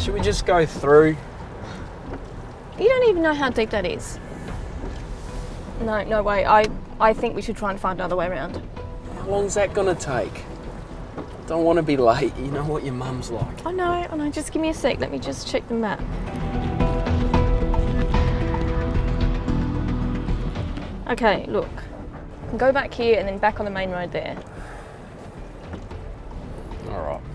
Should we just go through? You don't even know how deep that is. No, no way. I, I think we should try and find another way around. How long's that gonna take? Don't want to be late. You know what your mum's like. I know, I know. Just give me a sec. Let me just check the map. Okay, look. Go back here and then back on the main road there. All right.